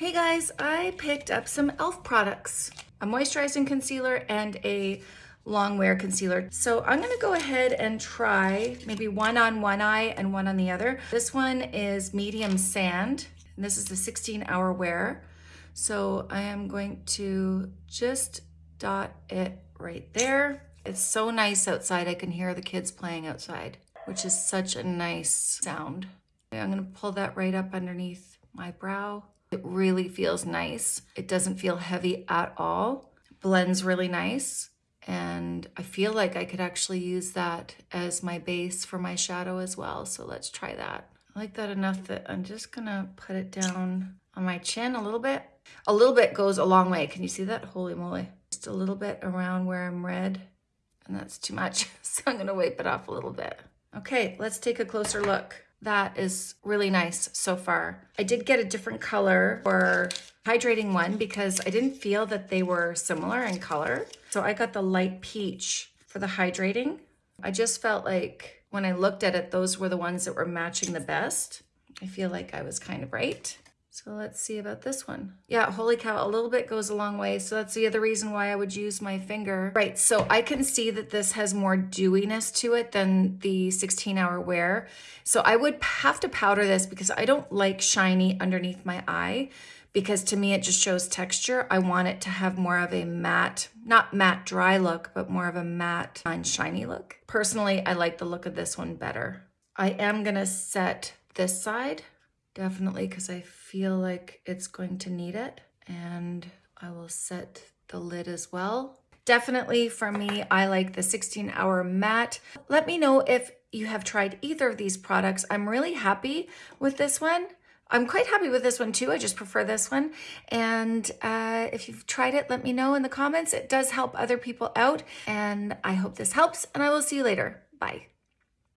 Hey guys, I picked up some e.l.f. products, a moisturizing concealer and a long wear concealer. So I'm gonna go ahead and try maybe one on one eye and one on the other. This one is medium sand, and this is the 16 hour wear. So I am going to just dot it right there. It's so nice outside. I can hear the kids playing outside, which is such a nice sound. I'm gonna pull that right up underneath my brow. It really feels nice. It doesn't feel heavy at all. Blends really nice. And I feel like I could actually use that as my base for my shadow as well. So let's try that. I like that enough that I'm just gonna put it down on my chin a little bit. A little bit goes a long way. Can you see that? Holy moly. Just a little bit around where I'm red and that's too much. So I'm gonna wipe it off a little bit. Okay, let's take a closer look that is really nice so far. I did get a different color for hydrating one because I didn't feel that they were similar in color. So I got the light peach for the hydrating. I just felt like when I looked at it, those were the ones that were matching the best. I feel like I was kind of right. So let's see about this one. Yeah, holy cow, a little bit goes a long way. So that's the other reason why I would use my finger. Right, so I can see that this has more dewiness to it than the 16 hour wear. So I would have to powder this because I don't like shiny underneath my eye because to me it just shows texture. I want it to have more of a matte, not matte dry look, but more of a matte and shiny look. Personally, I like the look of this one better. I am gonna set this side definitely because I feel like it's going to need it. And I will set the lid as well. Definitely for me, I like the 16 hour matte. Let me know if you have tried either of these products. I'm really happy with this one. I'm quite happy with this one too. I just prefer this one. And uh, if you've tried it, let me know in the comments. It does help other people out. And I hope this helps and I will see you later. Bye.